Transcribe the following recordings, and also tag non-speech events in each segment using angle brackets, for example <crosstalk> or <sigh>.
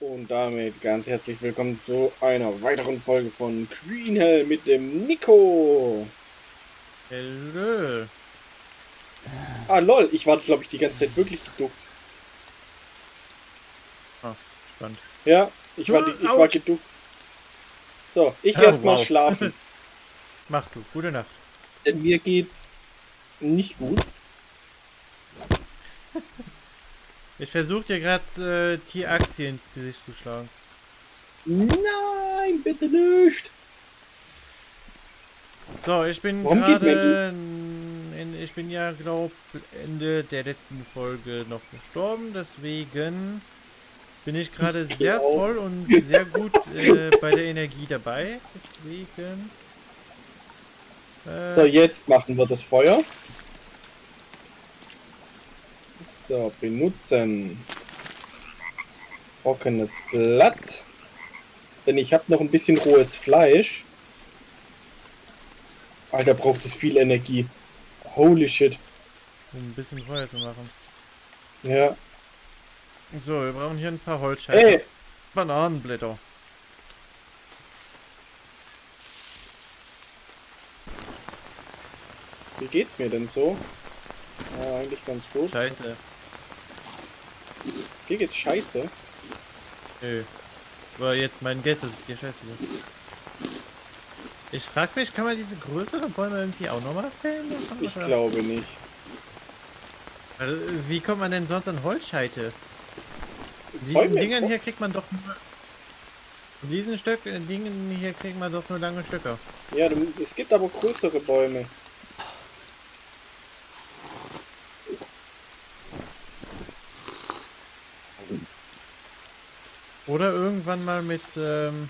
Und damit ganz herzlich willkommen zu einer weiteren Folge von Green Hell mit dem Nico. Hello. Ah lol, ich war glaube ich die ganze Zeit wirklich geduckt. Ah, spannend. Ja, ich war, die, ich war geduckt. So, ich Oh, geh erst mal wow. schlafen. <laughs> Mach du. Gute Nacht. Denn mir geht's nicht gut. <laughs> Ich versuche dir gerade äh, Tierachse ins Gesicht zu schlagen. Nein, bitte nicht. So, ich bin gerade. in- Ich bin ja, glaube Ende der letzten Folge noch gestorben. Deswegen bin ich gerade sehr auch. voll und sehr gut äh, <laughs> bei der Energie dabei. Deswegen. Äh, So, jetzt machen wir das Feuer. So, benutzen. Trockenes Blatt. Denn ich habe noch ein bisschen rohes Fleisch. Alter, braucht es viel Energie. Holy shit. um ein bisschen Feuer zu machen. Ja. So, wir brauchen hier ein paar Holzscheiben. Ey, Bananenblätter. wie geht's mir denn so? Ja, eigentlich ganz gut. Scheiße. Dir geht's scheiße. Nö. Aber jetzt mein Guess, es dir scheiße. Ich frag mich, kann man diese größeren Bäume irgendwie auch nochmal fällen? Ich Oder- glaube nicht. Also, wie kommt man denn sonst an Holzscheite? Diesen Bäume, Dingern hier kriegt man doch nur... Diesen Stöck, äh, Dingen hier kriegt man doch nur lange Stöcker. Ja, es gibt aber größere Bäume. Oder irgendwann mal mit, ähm,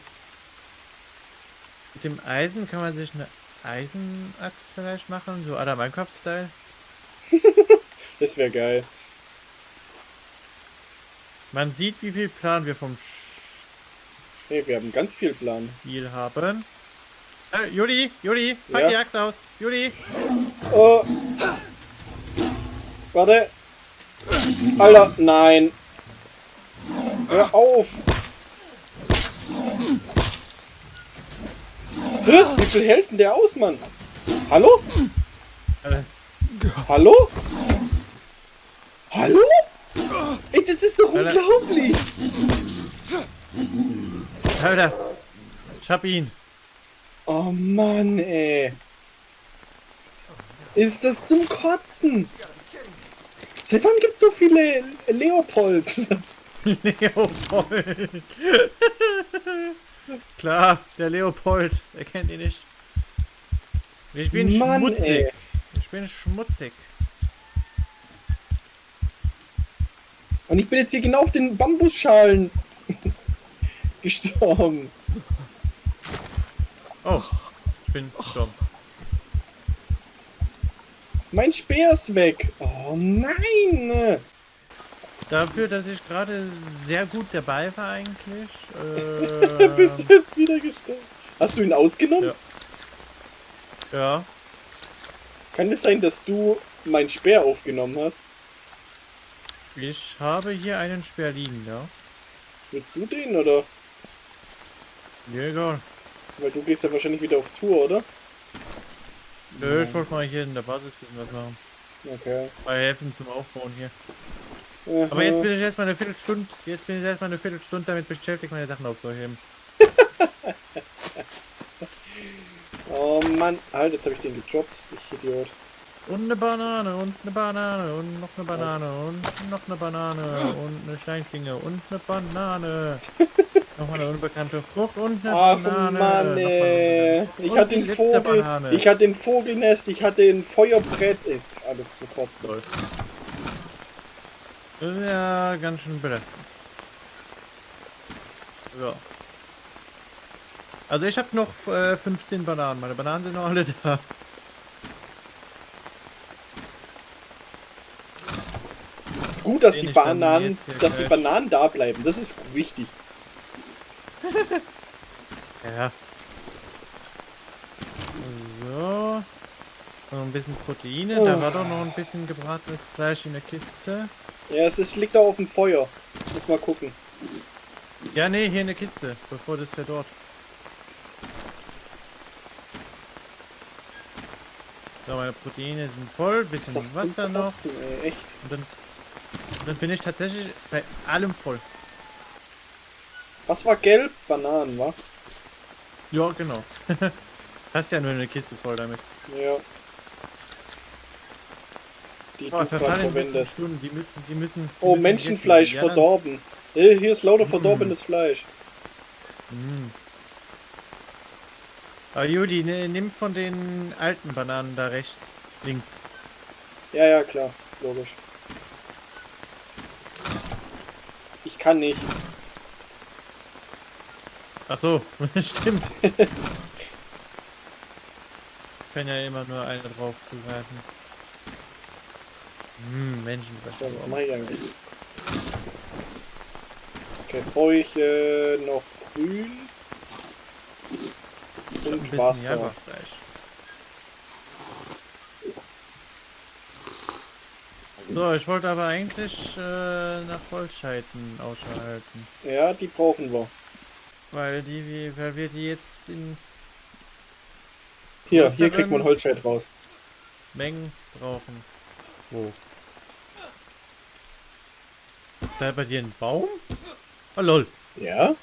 mit dem Eisen kann man sich eine Eisenaxt vielleicht machen, so aller Minecraft-Style. <laughs> Das wäre geil. Man sieht, wie viel Plan wir vom Hey, wir haben ganz viel Plan. Spiel haben. Äh, Juli, Juli, pack Ja? die Axt aus. Juli. Oh. Warte. Alter, nein. Hör auf. Hä? Wie viel hält denn der aus, Mann? Hallo? Hallo? Hallo? Ey, das ist doch Alter. unglaublich. Alter. Ich hab ihn. Oh Mann, ey. Ist das zum Kotzen? Seit wann gibt's so viele Leopolds? Leopold. <laughs> Klar, der Leopold. Er kennt ihn nicht. Ich bin Mann, schmutzig. ey. Ich bin schmutzig. Und ich bin jetzt hier genau auf den Bambusschalen <laughs> gestorben. Oh, ich bin gestorben. Mein Speer ist weg. Oh nein. Dafür, dass ich gerade sehr gut dabei war eigentlich. <laughs> Äh, Bist du jetzt wieder gestorben? Hast du ihn ausgenommen? Ja. ja. Kann es sein, dass du mein Speer aufgenommen hast? Ich habe hier einen Speer liegen, ja. Willst du den oder? Ja, egal. Weil du gehst ja wahrscheinlich wieder auf Tour, oder? Nö, ich wollte mal hier in der Basis ein bisschen was machen. Okay. Mal helfen zum Aufbauen hier. Aha. Aber jetzt bin ich erstmal eine Viertelstunde, jetzt bin ich erstmal eine Viertelstunde damit beschäftigt, meine Sachen aufzuheben. <laughs> Oh Mann. Halt, jetzt habe ich den gedroppt. Ich Idiot. Und eine Banane und eine Banane und noch eine Banane und noch eine Banane und eine Steinschlinge und eine Banane. <laughs> Nochmal eine unbekannte Frucht und eine Ach Banane. Mann, ey. Ich hatte den Vogel, Banane. ich hatte ein Vogelnest, ich hatte ein Feuerbrett. Ist alles zum Kotzen. Toll. Das ist ja ganz schön belastend. Ja. Also ich habe noch äh, 15 Bananen. Meine Bananen sind noch alle da. Gut, dass die Bananen, dass die Bananen da bleiben. Das ist wichtig. <laughs> Ja. So. Noch ein bisschen Proteine. Da Oh. war doch noch ein bisschen gebratenes Fleisch in der Kiste. Ja, es ist, liegt da auf dem Feuer. Muss mal gucken. Ja, nee, hier in der Kiste, bevor das verdorrt. So, meine Proteine sind voll, bisschen Ist Wasser noch. Kotzen, ey, echt. Und dann, dann bin ich tatsächlich bei allem voll. Was war gelb? Bananen, wa? Ja, genau. <laughs> Hast ja nur eine Kiste voll damit. Ja. Die Oh, du gerade verwendest. Die müssen, die müssen. Die Oh, müssen Menschenfleisch werden. verdorben. Äh, hier ist lauter Mm. verdorbenes Fleisch. Ja, Mm. Aber Juli, ne, nimm von den alten Bananen da rechts, links. Ja, ja, klar. Logisch. Ich kann nicht. Ach so, <laughs> stimmt. <laughs> kann ja immer nur eine drauf zugreifen. Hm, Menschenfleisch. So, was mache ich eigentlich? Okay, jetzt brauche ich äh, noch grün und Wasser. So, ich wollte aber eigentlich äh, nach Holzscheiten Ausschau halten. Ja, die brauchen wir. Weil die, wir- weil wir die jetzt in Hier, Was hier kriegt man? Holzscheit raus. Mengen brauchen. Wo? Ist da bei dir ein Baum? Oh lol. Ja?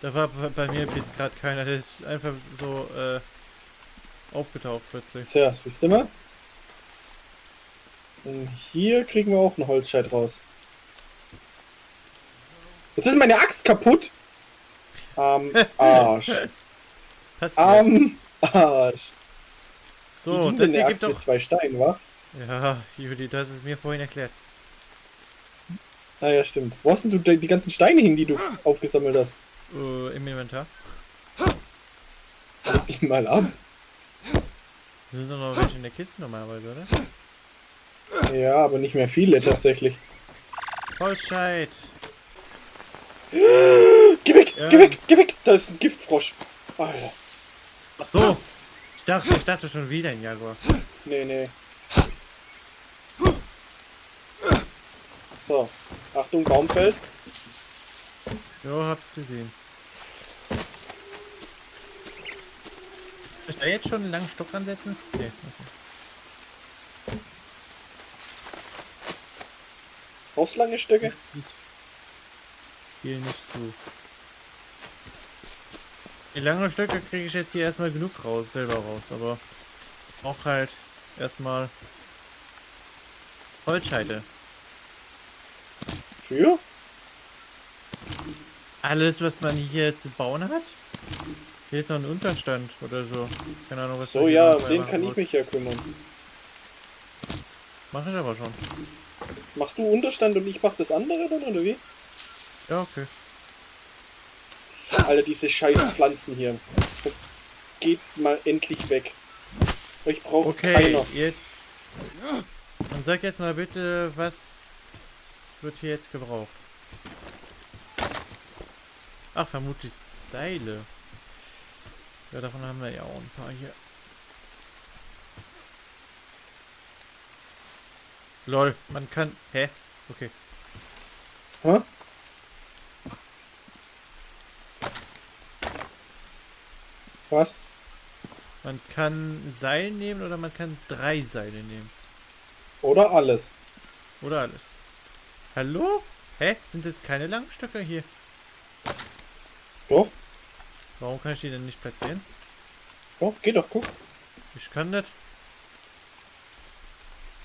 Da war bei mir bis gerade keiner. Der ist einfach so äh, aufgetaucht plötzlich. Tja, siehst du mal? Und hier kriegen wir auch einen Holzscheit raus. Jetzt ist meine Axt kaputt. Am <laughs> Arsch. Passiert. Am Arsch. So, das hier gibt doch. zwei Steinen, wa? Ja, Juli, das ist mir vorhin erklärt. Ah ja, stimmt. Wo hast denn du die die ganzen Steine hin, die du aufgesammelt hast? Äh, Im Inventar. Leg die mal ab. Sind doch noch welche in der Kiste normalerweise, oder? Ja, aber nicht mehr viele tatsächlich. Holzscheit. Geh weg, Ja. geh weg, geh weg. Da ist ein Giftfrosch. Alter. Ach so. Ich dachte, ich dachte schon wieder ein Jaguar. Nee, nee. So. Achtung, Baumfeld. Jo, hab's gesehen. Soll ich da jetzt schon einen langen Stock ansetzen? Nee, okay. Brauchst lange Stöcke? Hier nicht zu. Die langen Stöcke kriege ich jetzt hier erstmal genug raus, selber raus, aber auch halt erstmal Holzscheite. Für? Alles, was man hier zu bauen hat? Hier ist noch ein Unterstand oder so. Keine Ahnung, was So, ja, um den kann ich mich ja kümmern. Mach ich aber schon. Machst du Unterstand und ich mach das andere dann, oder wie? Ja, okay. Alter, diese scheiß Pflanzen hier. Geht mal endlich weg. Ich brauche Okay, keiner. jetzt. Dann sag jetzt mal bitte, was wird hier jetzt gebraucht? Ach, vermutlich Seile. Ja, davon haben wir ja auch ein paar hier. Lol, man kann. Hä? Okay. Hä? Was? Man kann Seil nehmen oder man kann drei Seile nehmen. Oder alles. Oder alles. Hallo? Hä? Sind es keine Langstöcker hier? Doch, Warum kann ich die denn nicht platzieren? doch, geht doch, guck. Ich kann nicht.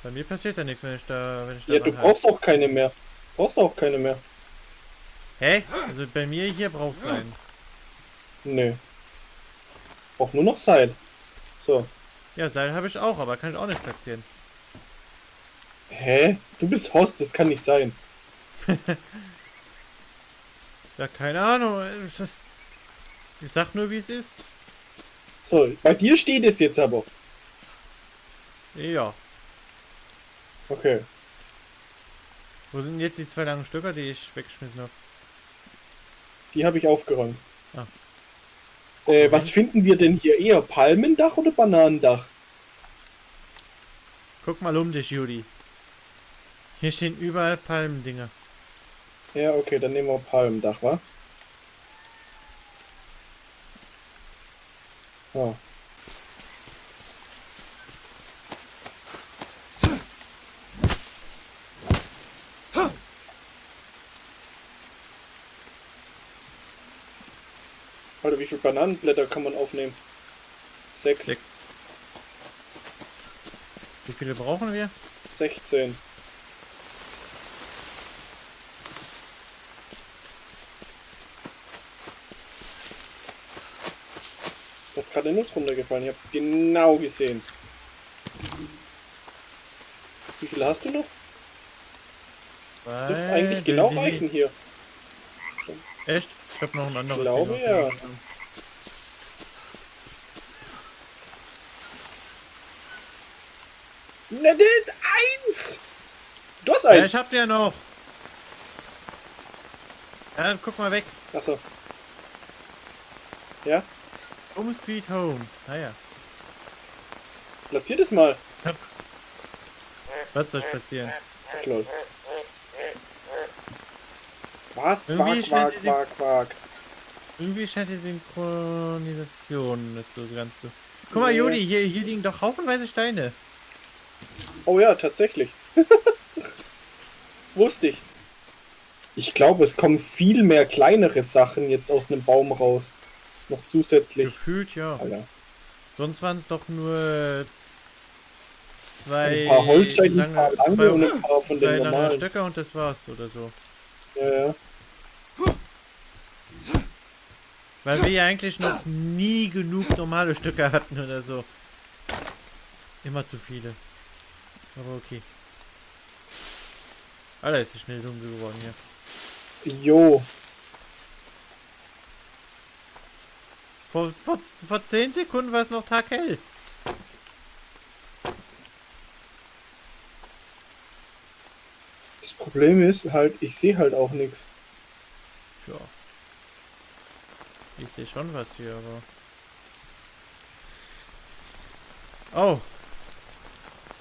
Bei mir passiert ja nichts, wenn ich da, wenn ich da Ja, du brauchst auch keine mehr. Brauchst auch keine mehr. Hä? Also bei mir hier braucht es einen. Nö. Brauch nur noch Seil. So. Ja, Seil habe ich auch, aber kann ich auch nicht platzieren. Hä? Du bist Host, das kann nicht sein. <laughs> Ja, keine Ahnung. Ich sag nur, wie es ist. So, bei dir steht es jetzt aber. Ja. Okay. Wo sind jetzt die zwei langen Stöcker, die ich weggeschmissen habe? Die habe ich aufgeräumt. Ah. Äh, was finden wir denn hier eher? Palmendach oder Bananendach? Guck mal um dich, Judy. Hier stehen überall Palmendinger. Ja, okay, dann nehmen wir Palmdach, wa? Oh. Alter, wie viele Bananenblätter kann man aufnehmen? Sechs. Sechs. Wie viele brauchen wir? 16. gerade eine Nuss runtergefallen. Ich habe es genau gesehen. Wie viel hast du noch? Das dürfte eigentlich Weil genau reichen hier. Echt? Ich hab noch ein anderes. glaube, Ding ja. Na, das eins! Du hast Ja, eins! ich hab ja noch. Ja, dann guck mal weg. Achso. Ja, Home Sweet Home. Naja. platziert es mal. Was soll passieren? Ach, lol. Was? Irgendwie Quark, Quark, scheint die- Quark, Quark. Irgendwie scheint die Synchronisation nicht so ganz so. Guck mal. Jodi, hier, hier liegen doch haufenweise Steine. Oh ja, tatsächlich. <laughs> Wusste ich. Ich glaube, es kommen viel mehr kleinere Sachen jetzt aus einem Baum raus. Noch zusätzlich. Gefühlt ja. Alter. Sonst waren es doch nur zwei Ein paar Holzsteine, ein paar lange, lange und zwei, ein paar von zwei den lange normalen. Stöcke und das war's oder so. Ja, ja. Weil wir ja eigentlich noch nie genug normale Stücke hatten oder so. Immer zu viele. Aber okay. Alter, ist es schnell dunkel geworden hier. Jo. Vor, vor, vor 10 Sekunden war es noch taghell. Das Problem ist halt, ich sehe halt auch nichts. Ja. Ich sehe schon was hier, aber. Oh!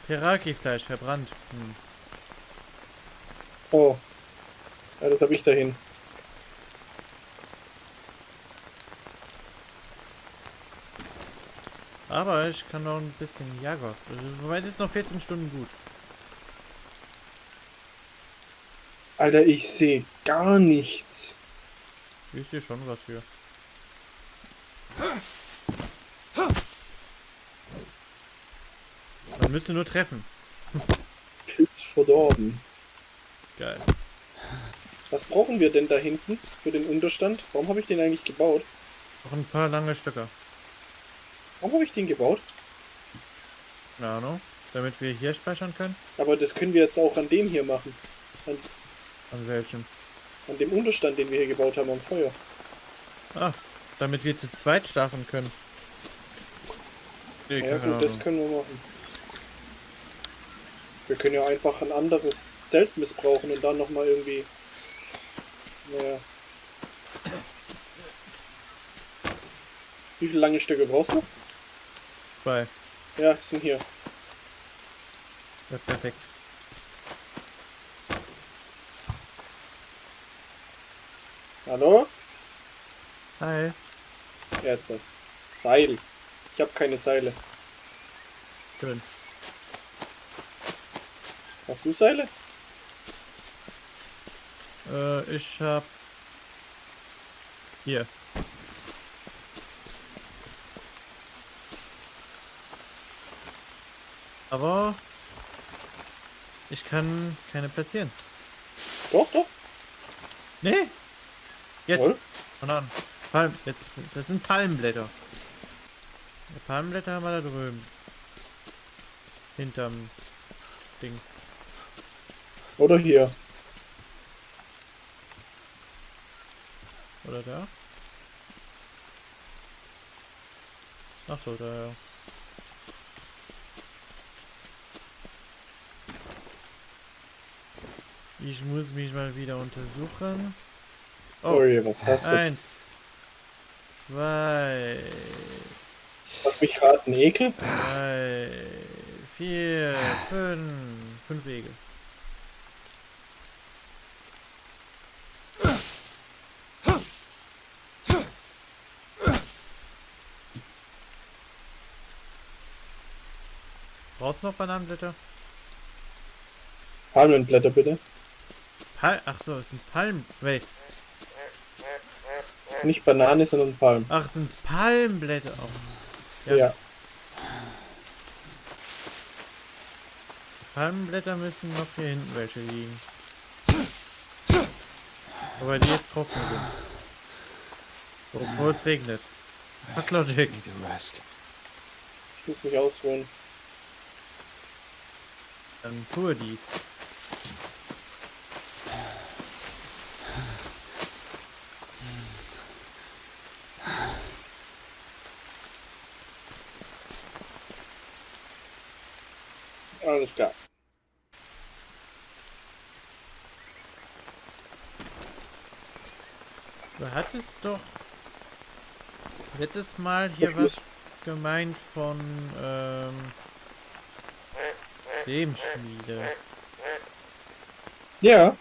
Peraki-Fleisch verbrannt. Hm. Oh. Ja, das habe ich dahin. Aber ich kann noch ein bisschen Jager. Wobei das ist noch 14 Stunden gut. Alter, ich sehe gar nichts. Ich sehe schon was hier. Man müsste nur treffen. Pilz verdorben. Geil. Was brauchen wir denn da hinten für den Unterstand? Warum habe ich den eigentlich gebaut? Noch ein paar lange Stöcker. Warum habe ich den gebaut? Keine Ahnung. Damit wir hier speichern können. Aber das können wir jetzt auch an dem hier machen. An, An welchem? an dem Unterstand, den wir hier gebaut haben am Feuer. Ah, damit wir zu zweit schlafen können. Nee, Ja gut, das Ahnung. können wir machen. Wir können ja einfach ein anderes Zelt missbrauchen und dann nochmal irgendwie... Naja. Wie viele lange Stücke brauchst du? Zwei. Ja, sind hier. Ja, perfekt. Hallo? Hi. Jetzt. Seil. Ich habe keine Seile. Schön. Hast du Seile? Äh, ich hab. Hier. Aber. Ich kann keine platzieren. Doch, doch. Nee! Jetzt! Wohl? Von an. Palm, jetzt, das sind Palmblätter. Ja, Palmblätter haben wir da drüben. Hinterm Ding. Oder hier. Oder da? Ach so, da ja. Ich muss mich mal wieder untersuchen. Oh, Ui, was hast du? Eins. Zwei. Lass mich raten, Ekel? Drei. Vier. Fünf. Fünf Ekel. Brauchst du noch Bananenblätter? Palmenblätter bitte. Pal Ach so, es sind Palm... Wait. Nicht Banane, sondern Palm. Ach, es sind Palmblätter auch. Ja. Ja. Palmblätter müssen noch hier hinten welche liegen. Wobei die jetzt trocken sind. Obwohl es regnet. Fuck Logic. Ich muss mich ausruhen. Dann tue dies. Alles klar. Du hattest doch letztes Mal hier Ich muss- was gemeint von ähm, Lebensschmiede. Ja,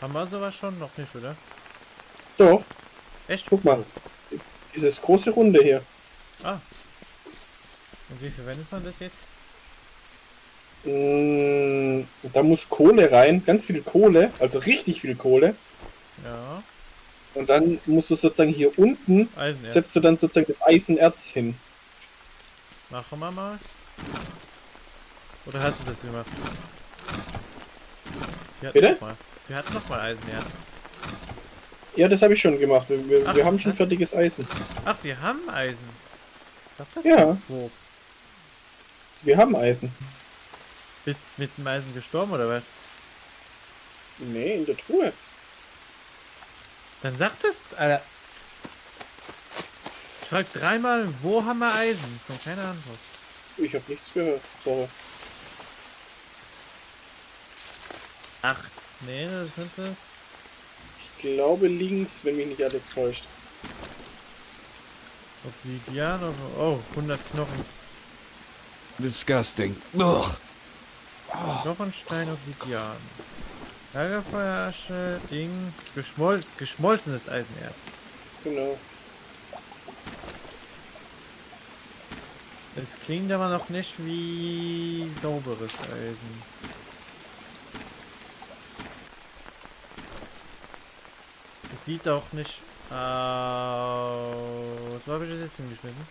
Haben wir sowas schon? Noch nicht, oder? doch. Echt? Guck mal. Dieses große Runde hier. Ah. Und wie verwendet man das jetzt? Mm, Da muss Kohle rein, ganz viel Kohle, also richtig viel Kohle. Ja. Und dann musst du sozusagen hier unten, Eisenerz. setzt du dann sozusagen das Eisenerz hin. Machen wir mal. Oder hast du das gemacht? Wir hatten Bitte? Noch mal. Wir hatten noch mal Eisenerz. Ja, das habe ich schon gemacht. Wir, wir, Ach, wir haben schon fertiges Eisen. Ach, wir haben Eisen. Sag das Ja. Wo? Wir haben Eisen. Bist mit dem Eisen gestorben oder was? Nee, in der Truhe. Dann sag das, Alter. Ich frag dreimal, wo haben wir Eisen? Ich komme keine Antwort. Ich habe nichts gehört. Sorry. Acht. Nee, das sind das. Ich glaube links, wenn mich nicht alles täuscht. Obsidian. oder- Oh, 100 Knochen. Disgusting. Ugh. Knochenstein, Obsidian. Lagerfeuerasche, Ding. Geschmol geschmolzenes Eisenerz. Genau. Es klingt aber noch nicht wie sauberes Eisen. Es sieht auch nicht aus. Wo habe ich das jetzt hingeschmissen?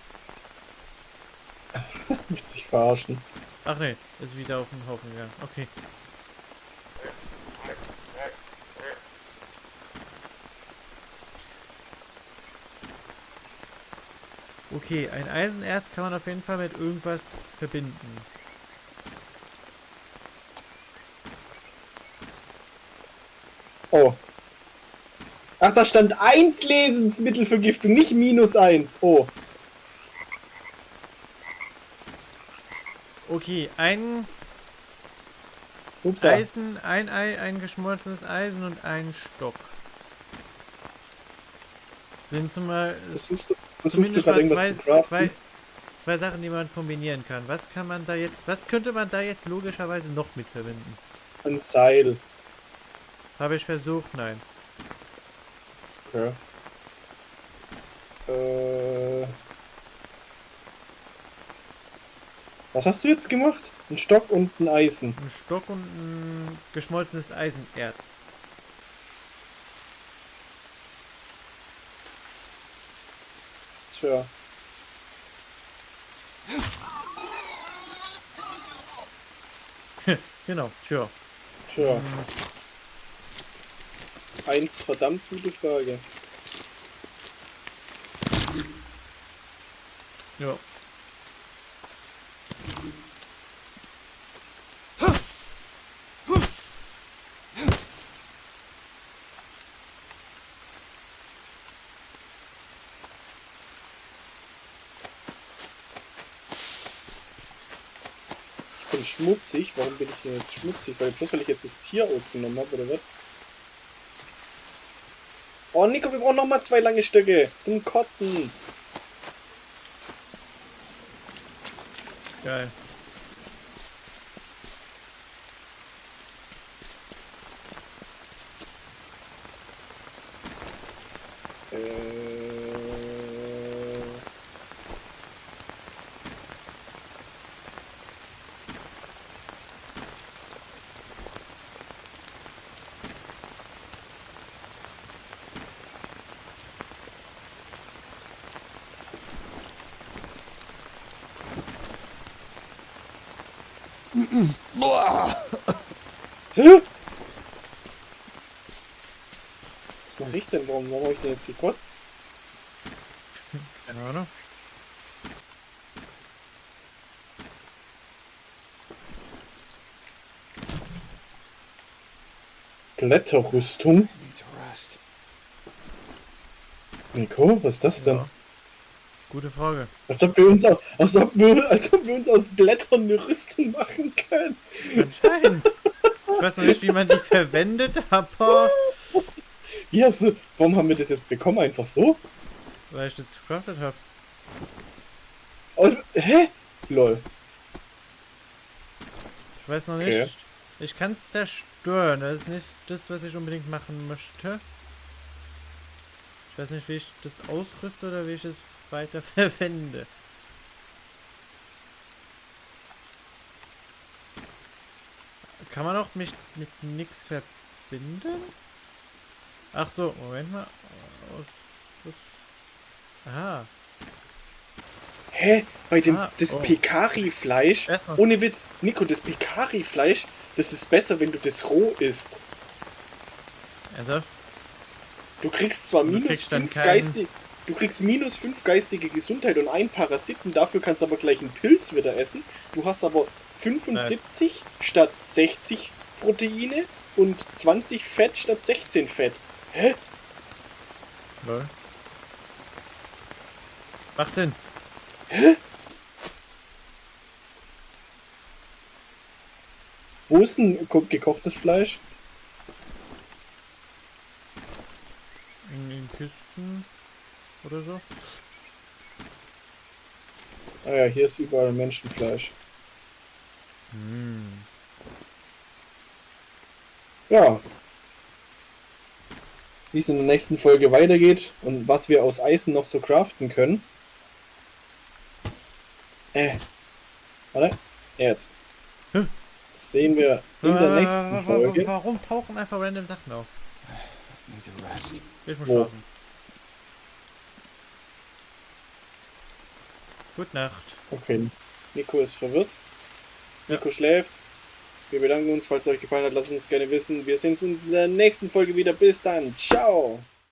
<laughs> Willst dich verarschen. Ach nee, ist wieder auf den Haufen gegangen. Okay. Okay, ein Eisenerz kann man auf jeden Fall mit irgendwas verbinden. Oh. Ach, da stand 1 Lebensmittelvergiftung, nicht minus 1. Oh. Okay, ein Ups. Eisen, ein Ei, ein geschmolzenes Eisen und ein Stock. Sind zumal Versuchst du, versuchst zumindest mal zwei, zwei, zwei Sachen, die man kombinieren kann. Was kann man da jetzt, was könnte man da jetzt logischerweise noch mit verbinden? Ein Seil. Habe ich versucht, nein. Okay. Äh. Was hast du jetzt gemacht? Ein Stock und ein Eisen. Ein Stock und ein geschmolzenes Eisenerz. Tja. <laughs> Genau, tja. Tja. Hm, Eins verdammt gute Frage. Ja. Bin schmutzig. Warum bin ich denn jetzt schmutzig? Weil bloß weil ich jetzt das Tier ausgenommen habe, oder was? Oh, Nico, wir brauchen noch mal zwei lange Stöcke zum Kotzen. Geil. Hä? Was mache ich denn? Warum, warum habe ich denn jetzt gekotzt? Keine Ahnung. Blätterrüstung? Nico, was ist das denn? Ja. Gute Frage. Als ob wir uns aus, als ob wir, als ob wir uns aus Blättern eine Rüstung machen können. Anscheinend. Ich weiß noch nicht, wie man die verwendet, aber Ja, so, warum haben wir das jetzt bekommen? Einfach so? weil ich das gecraftet habe. Aus, hä? Lol. Ich weiß noch Okay. nicht. Ich kann es zerstören. Das ist nicht das, was ich unbedingt machen möchte. Ich weiß nicht, wie ich das ausrüste oder wie ich es weiter <laughs> verwende. Kann man auch mich mit nix verbinden? Ach so, Moment mal. Aha. Hä? Bei dem, Ah, das oh. Pekari-Fleisch, ohne Witz, Nico, das Pekari-Fleisch, das ist besser, wenn du das roh isst. Also, Du kriegst zwar Du minus kriegst dann 5 keinen- geistige, du kriegst minus 5 geistige Gesundheit und einen Parasiten, dafür kannst du aber gleich einen Pilz wieder essen. Du hast aber 75 statt 60 Proteine und 20 Fett statt 16 Fett. Hä? lol. Macht Sinn. Wo ist denn ko- gekochtes Fleisch? In, in Kisten oder so. Ah ja, hier ist überall Menschenfleisch. Hm. Ja. Wie es in der nächsten Folge weitergeht und was wir aus Eisen noch so craften können. Äh. Warte. Jetzt. Das sehen wir in der nächsten wa- Folge. Warum tauchen einfach random Sachen auf? Ich muss Wo? schlafen. Gute Nacht. Okay. Nico ist verwirrt. Nico schläft. Wir bedanken uns, falls es euch gefallen hat, lasst uns gerne wissen. Wir sehen uns in der nächsten Folge wieder. Bis dann. Ciao.